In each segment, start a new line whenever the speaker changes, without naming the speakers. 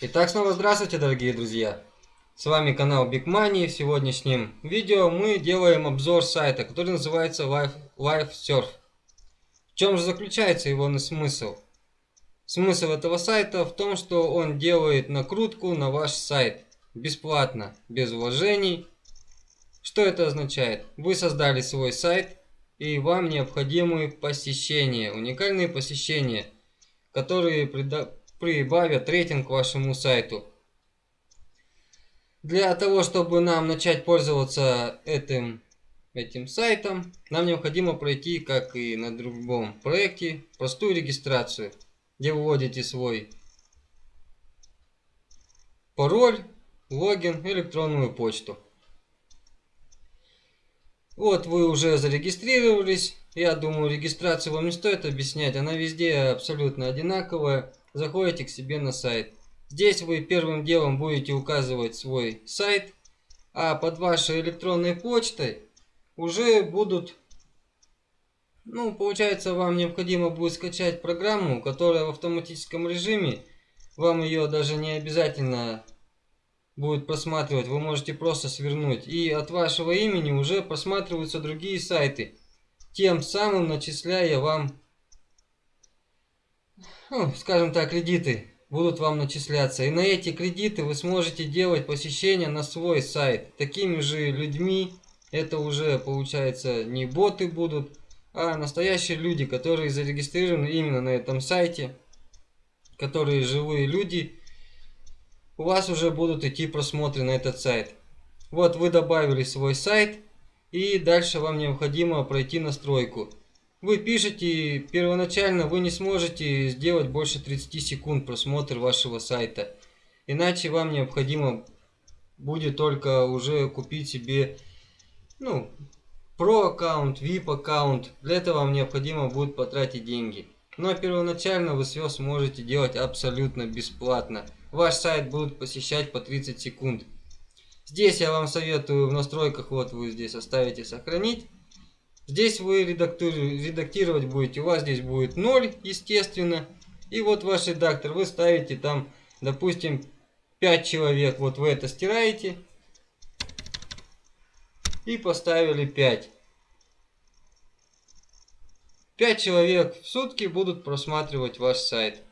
Итак, снова здравствуйте, дорогие друзья! С вами канал Big Money. В сегодняшнем видео мы делаем обзор сайта, который называется Life, Surf. В чем же заключается его смысл? Смысл этого сайта в том, что он делает накрутку на ваш сайт бесплатно, без вложений. Что это означает? Вы создали свой сайт и вам необходимы посещения, уникальные посещения, которые прибавят рейтинг вашему сайту. Для того, чтобы нам начать пользоваться этим, этим сайтом, нам необходимо пройти, как и на другом проекте, простую регистрацию, где вводите свой пароль, логин, электронную почту. Вот вы уже зарегистрировались. Я думаю, регистрацию вам не стоит объяснять. Она везде абсолютно одинаковая заходите к себе на сайт. Здесь вы первым делом будете указывать свой сайт, а под вашей электронной почтой уже будут, ну, получается, вам необходимо будет скачать программу, которая в автоматическом режиме, вам ее даже не обязательно будет просматривать, вы можете просто свернуть. И от вашего имени уже просматриваются другие сайты, тем самым начисляя вам ну, скажем так, кредиты будут вам начисляться. И на эти кредиты вы сможете делать посещения на свой сайт. Такими же людьми, это уже получается не боты будут, а настоящие люди, которые зарегистрированы именно на этом сайте, которые живые люди, у вас уже будут идти просмотры на этот сайт. Вот вы добавили свой сайт, и дальше вам необходимо пройти настройку. Вы пишете, первоначально вы не сможете сделать больше 30 секунд просмотр вашего сайта. Иначе вам необходимо будет только уже купить себе ну, Pro аккаунт, VIP аккаунт. Для этого вам необходимо будет потратить деньги. Но первоначально вы все сможете делать абсолютно бесплатно. Ваш сайт будут посещать по 30 секунд. Здесь я вам советую в настройках, вот вы здесь оставите сохранить. Здесь вы редактировать будете, у вас здесь будет 0, естественно. И вот ваш редактор, вы ставите там, допустим, 5 человек, вот вы это стираете. И поставили 5. 5 человек в сутки будут просматривать ваш сайт.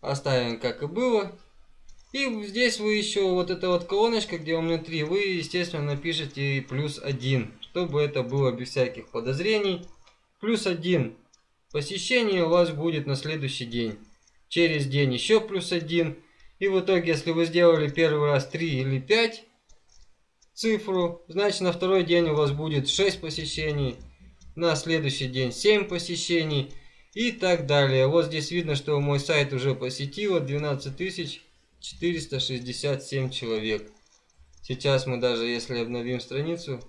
Оставим как и было. И здесь вы еще вот эта вот колоночка, где у меня 3, вы, естественно, напишите плюс 1, чтобы это было без всяких подозрений. Плюс 1 посещение у вас будет на следующий день. Через день еще плюс 1. И в итоге, если вы сделали первый раз 3 или 5 цифру, значит на второй день у вас будет 6 посещений. На следующий день 7 посещений и так далее. Вот здесь видно, что мой сайт уже посетило 12 тысяч 467 человек. Сейчас мы даже, если обновим страницу,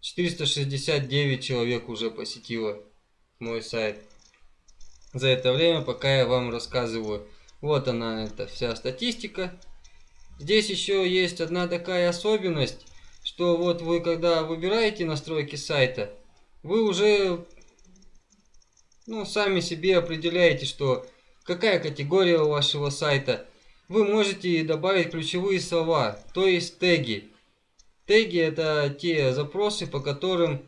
469 человек уже посетило мой сайт. За это время, пока я вам рассказываю. Вот она, это вся статистика. Здесь еще есть одна такая особенность, что вот вы, когда выбираете настройки сайта, вы уже ну, сами себе определяете, что какая категория у вашего сайта – вы можете добавить ключевые слова, то есть теги. Теги это те запросы, по которым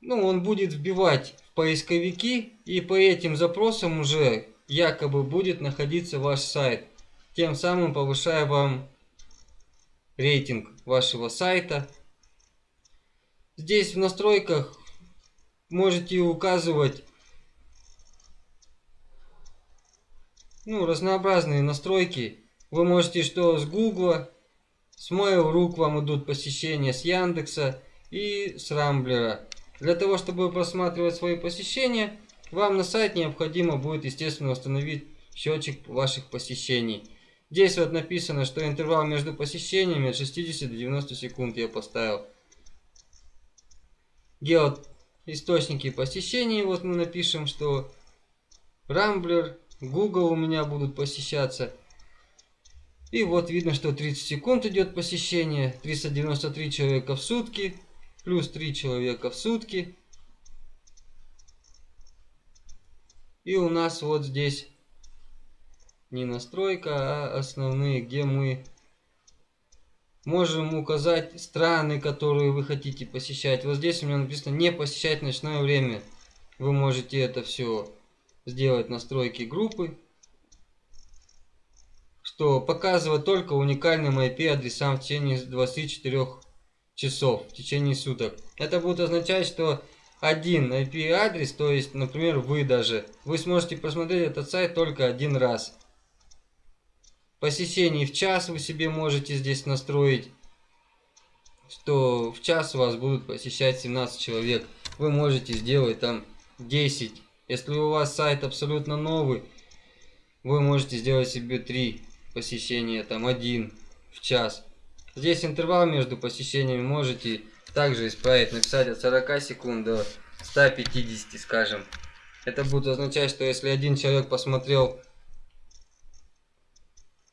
ну, он будет вбивать в поисковики, и по этим запросам уже якобы будет находиться ваш сайт, тем самым повышая вам рейтинг вашего сайта. Здесь в настройках можете указывать ну, разнообразные настройки. Вы можете что с Гугла, с Mail.ru к вам идут посещения, с Яндекса и с Рамблера. Для того, чтобы просматривать свои посещения, вам на сайт необходимо будет, естественно, установить счетчик ваших посещений. Здесь вот написано, что интервал между посещениями от 60 до 90 секунд я поставил. Гео источники посещений, вот мы напишем, что Рамблер Google у меня будут посещаться. И вот видно, что 30 секунд идет посещение. 393 человека в сутки. Плюс 3 человека в сутки. И у нас вот здесь не настройка, а основные, где мы можем указать страны, которые вы хотите посещать. Вот здесь у меня написано не посещать ночное время. Вы можете это все сделать настройки группы, что показывает только уникальным IP адресам в течение 24 часов, в течение суток. Это будет означать, что один IP адрес, то есть, например, вы даже, вы сможете посмотреть этот сайт только один раз. Посещений в час вы себе можете здесь настроить, что в час вас будут посещать 17 человек. Вы можете сделать там 10. Если у вас сайт абсолютно новый, вы можете сделать себе 3 посещения, там один в час. Здесь интервал между посещениями можете также исправить, написать от 40 секунд до 150, скажем. Это будет означать, что если один человек посмотрел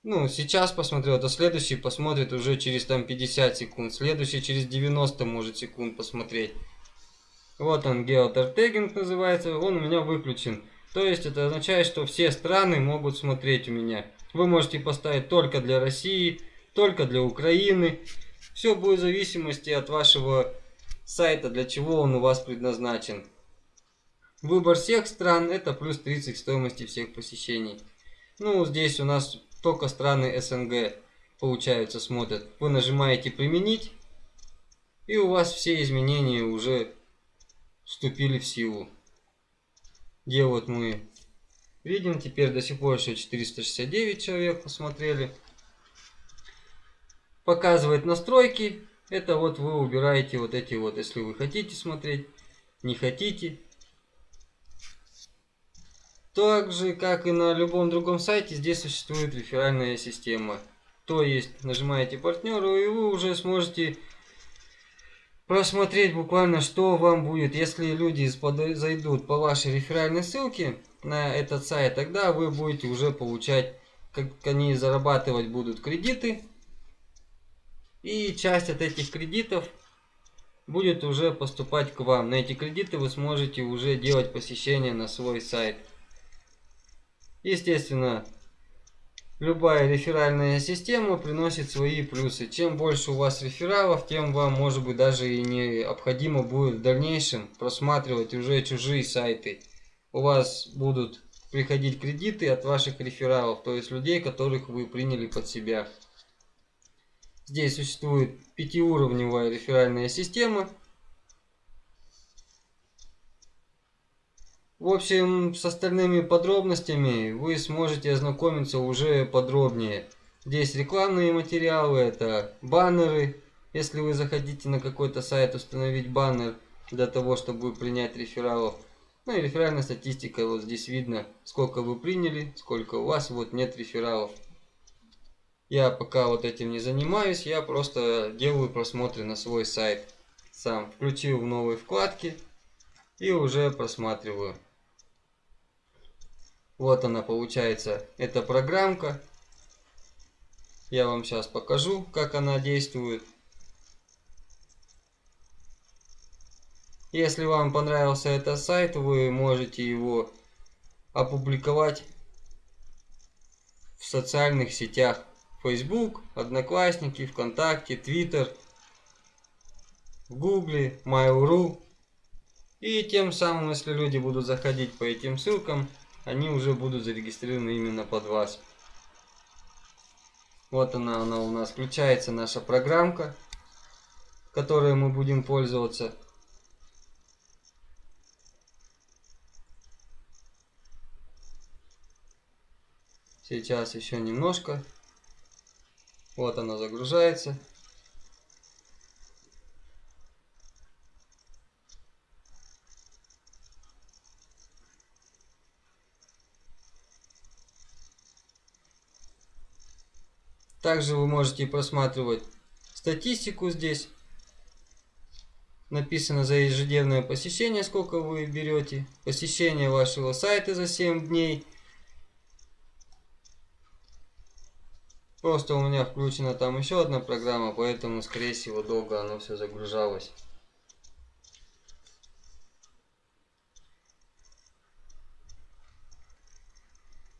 ну, сейчас посмотрел, то следующий посмотрит уже через там 50 секунд, следующий через 90 может секунд посмотреть. Вот он, геотертегинг называется, он у меня выключен. То есть это означает, что все страны могут смотреть у меня. Вы можете поставить только для России, только для Украины. Все будет в зависимости от вашего сайта, для чего он у вас предназначен. Выбор всех стран это плюс 30 стоимости всех посещений. Ну, здесь у нас только страны СНГ, получается, смотрят. Вы нажимаете «Применить», и у вас все изменения уже вступили в силу. Где вот мы видим, теперь до сих пор еще 469 человек посмотрели. Показывает настройки. Это вот вы убираете вот эти вот, если вы хотите смотреть, не хотите. Так же, как и на любом другом сайте, здесь существует реферальная система. То есть, нажимаете партнеру, и вы уже сможете просмотреть буквально, что вам будет. Если люди зайдут по вашей реферальной ссылке на этот сайт, тогда вы будете уже получать, как они зарабатывать будут кредиты. И часть от этих кредитов будет уже поступать к вам. На эти кредиты вы сможете уже делать посещение на свой сайт. Естественно, любая реферальная система приносит свои плюсы. Чем больше у вас рефералов, тем вам, может быть, даже и необходимо будет в дальнейшем просматривать уже чужие сайты. У вас будут приходить кредиты от ваших рефералов, то есть людей, которых вы приняли под себя. Здесь существует пятиуровневая реферальная система – В общем, с остальными подробностями вы сможете ознакомиться уже подробнее. Здесь рекламные материалы, это баннеры. Если вы захотите на какой-то сайт установить баннер для того, чтобы принять рефералов. Ну и реферальная статистика, вот здесь видно, сколько вы приняли, сколько у вас, вот нет рефералов. Я пока вот этим не занимаюсь, я просто делаю просмотры на свой сайт. Сам включил в новые вкладки и уже просматриваю. Вот она получается, эта программка. Я вам сейчас покажу, как она действует. Если вам понравился этот сайт, вы можете его опубликовать в социальных сетях. Facebook, Одноклассники, ВКонтакте, Twitter, в Гугле, Mail.ru. И тем самым, если люди будут заходить по этим ссылкам, они уже будут зарегистрированы именно под вас. Вот она, она у нас включается, наша программка, которой мы будем пользоваться. Сейчас еще немножко. Вот она загружается. Также вы можете просматривать статистику здесь. Написано за ежедневное посещение, сколько вы берете. Посещение вашего сайта за 7 дней. Просто у меня включена там еще одна программа, поэтому, скорее всего, долго оно все загружалось.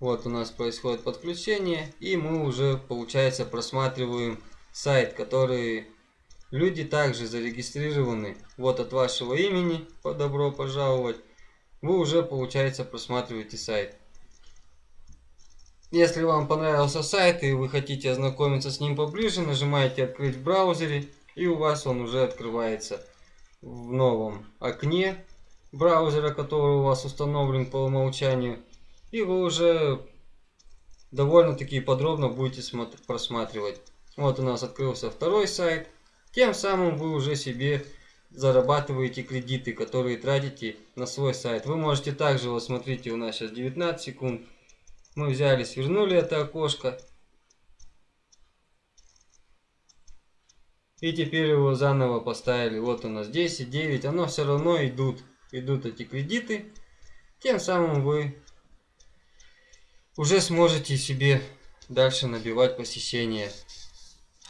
Вот у нас происходит подключение, и мы уже, получается, просматриваем сайт, который люди также зарегистрированы. Вот от вашего имени, добро пожаловать, вы уже, получается, просматриваете сайт. Если вам понравился сайт и вы хотите ознакомиться с ним поближе, нажимаете «Открыть в браузере» и у вас он уже открывается в новом окне браузера, который у вас установлен по умолчанию. И вы уже довольно-таки подробно будете просматривать. Вот у нас открылся второй сайт. Тем самым вы уже себе зарабатываете кредиты, которые тратите на свой сайт. Вы можете также, вот смотрите, у нас сейчас 19 секунд. Мы взяли, свернули это окошко. И теперь его заново поставили. Вот у нас 10, 9. Оно все равно идут. Идут эти кредиты. Тем самым вы уже сможете себе дальше набивать посещение.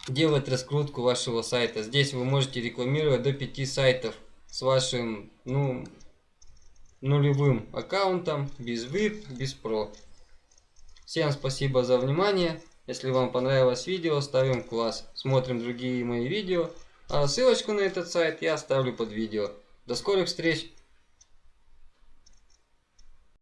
Делать раскрутку вашего сайта. Здесь вы можете рекламировать до 5 сайтов с вашим ну, нулевым аккаунтом, без VIP, без Pro. Всем спасибо за внимание. Если вам понравилось видео, ставим класс. Смотрим другие мои видео. А ссылочку на этот сайт я оставлю под видео. До скорых встреч!